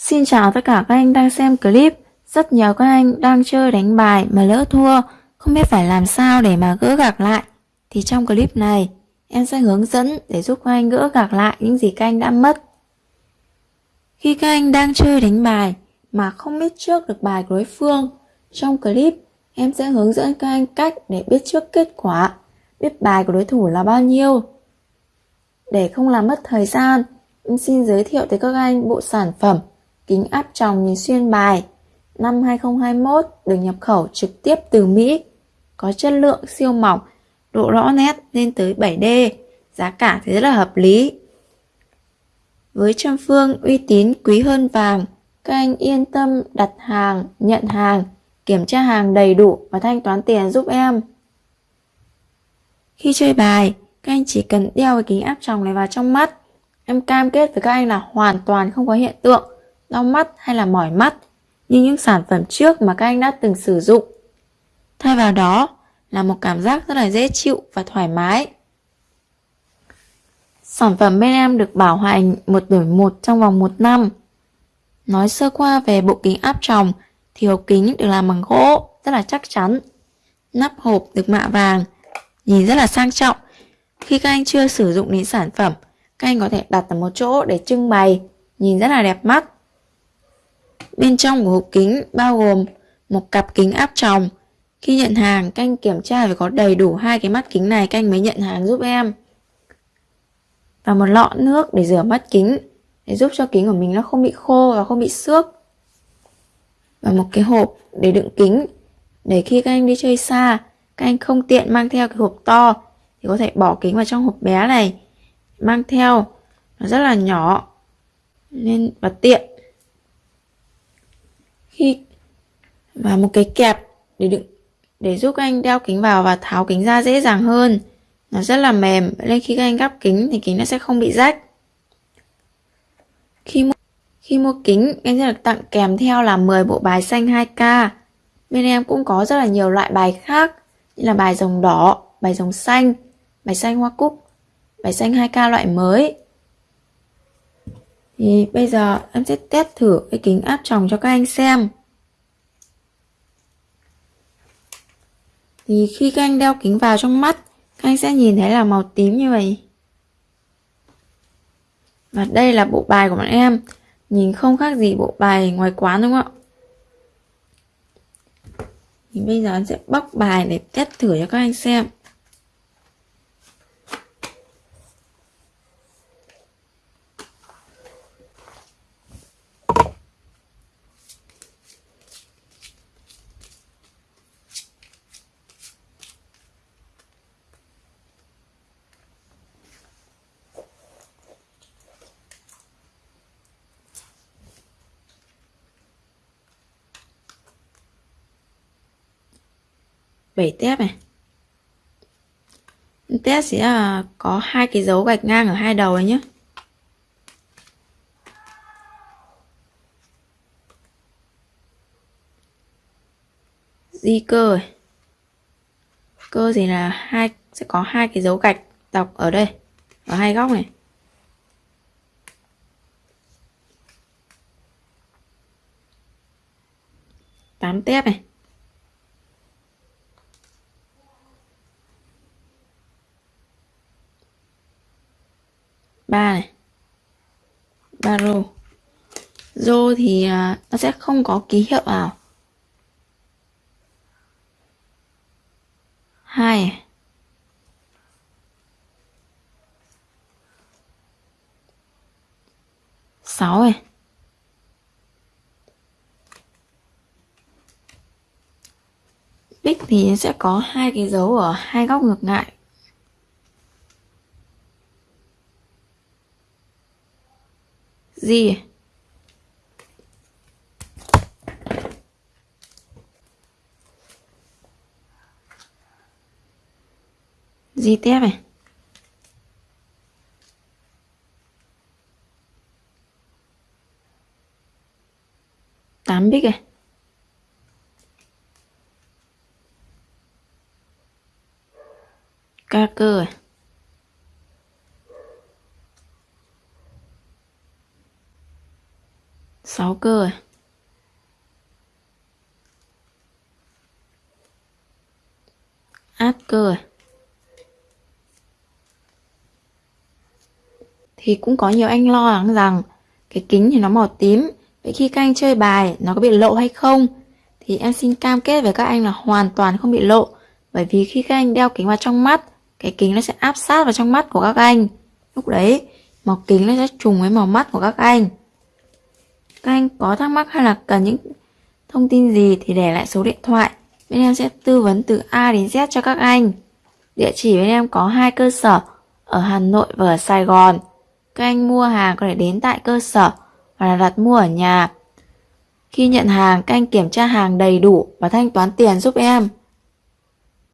Xin chào tất cả các anh đang xem clip. Rất nhiều các anh đang chơi đánh bài mà lỡ thua, không biết phải làm sao để mà gỡ gạc lại. Thì trong clip này, em sẽ hướng dẫn để giúp các anh gỡ gạc lại những gì các anh đã mất. Khi các anh đang chơi đánh bài mà không biết trước được bài của đối phương, trong clip em sẽ hướng dẫn các anh cách để biết trước kết quả, biết bài của đối thủ là bao nhiêu. Để không làm mất thời gian, em xin giới thiệu tới các anh bộ sản phẩm kính áp tròng nhìn xuyên bài năm 2021 được nhập khẩu trực tiếp từ Mỹ, có chất lượng siêu mỏng, độ rõ nét lên tới 7D, giá cả thì rất là hợp lý. Với trăm phương uy tín quý hơn vàng, các anh yên tâm đặt hàng, nhận hàng, kiểm tra hàng đầy đủ và thanh toán tiền giúp em. Khi chơi bài, các anh chỉ cần đeo cái kính áp tròng này vào trong mắt. Em cam kết với các anh là hoàn toàn không có hiện tượng đau mắt hay là mỏi mắt như những sản phẩm trước mà các anh đã từng sử dụng. Thay vào đó là một cảm giác rất là dễ chịu và thoải mái. Sản phẩm bên em được bảo hành một đổi một trong vòng một năm. Nói sơ qua về bộ kính áp tròng thì hộp kính được làm bằng gỗ rất là chắc chắn. Nắp hộp được mạ vàng, nhìn rất là sang trọng. Khi các anh chưa sử dụng đến sản phẩm, các anh có thể đặt ở một chỗ để trưng bày, nhìn rất là đẹp mắt. Bên trong của hộp kính bao gồm một cặp kính áp tròng. Khi nhận hàng, canh kiểm tra phải có đầy đủ hai cái mắt kính này canh mới nhận hàng giúp em. Và một lọ nước để rửa mắt kính để giúp cho kính của mình nó không bị khô và không bị xước. Và một cái hộp để đựng kính để khi các anh đi chơi xa, các anh không tiện mang theo cái hộp to thì có thể bỏ kính vào trong hộp bé này mang theo nó rất là nhỏ nên và tiện khi và một cái kẹp để đựng để giúp các anh đeo kính vào và tháo kính ra dễ dàng hơn. Nó rất là mềm nên khi các anh gắp kính thì kính nó sẽ không bị rách. Khi mua, khi mua kính em sẽ được tặng kèm theo là 10 bộ bài xanh 2K bên em cũng có rất là nhiều loại bài khác như là bài rồng đỏ bài rồng xanh bài xanh hoa cúc bài xanh 2K loại mới thì bây giờ em sẽ test thử cái kính áp tròng cho các anh xem. Thì khi các anh đeo kính vào trong mắt, các anh sẽ nhìn thấy là màu tím như vậy. Và đây là bộ bài của bọn em. Nhìn không khác gì bộ bài ngoài quán, đúng không ạ? Thì bây giờ em sẽ bóc bài để test thử cho các anh xem. Bảy tép này. Tép sẽ à, có hai cái dấu gạch ngang ở hai đầu ấy nhé di cơ này. cơ thì là hai, sẽ có hai cái dấu gạch dọc ở đây, ở hai góc này. Tám tép này. Ba này. Ba rô. Rô thì à, nó sẽ không có ký hiệu nào. Hai sáu này. Bích thì sẽ có hai cái dấu ở hai góc ngược lại. Gì? Gì tiếp này tám bích này ca cơ này 6 cơ à? át cơ à? Thì cũng có nhiều anh lo lắng rằng cái kính thì nó màu tím Vậy khi các anh chơi bài, nó có bị lộ hay không? Thì em xin cam kết với các anh là hoàn toàn không bị lộ Bởi vì khi các anh đeo kính vào trong mắt, Cái kính nó sẽ áp sát vào trong mắt của các anh Lúc đấy, màu kính nó sẽ trùng với màu mắt của các anh các anh có thắc mắc hay là cần những thông tin gì thì để lại số điện thoại. Bên em sẽ tư vấn từ A đến Z cho các anh. Địa chỉ bên em có hai cơ sở, Ở Hà Nội và ở Sài Gòn. Các anh mua hàng có thể đến tại cơ sở Hoặc là đặt mua ở nhà. Khi nhận hàng, các anh kiểm tra hàng đầy đủ Và thanh toán tiền giúp em.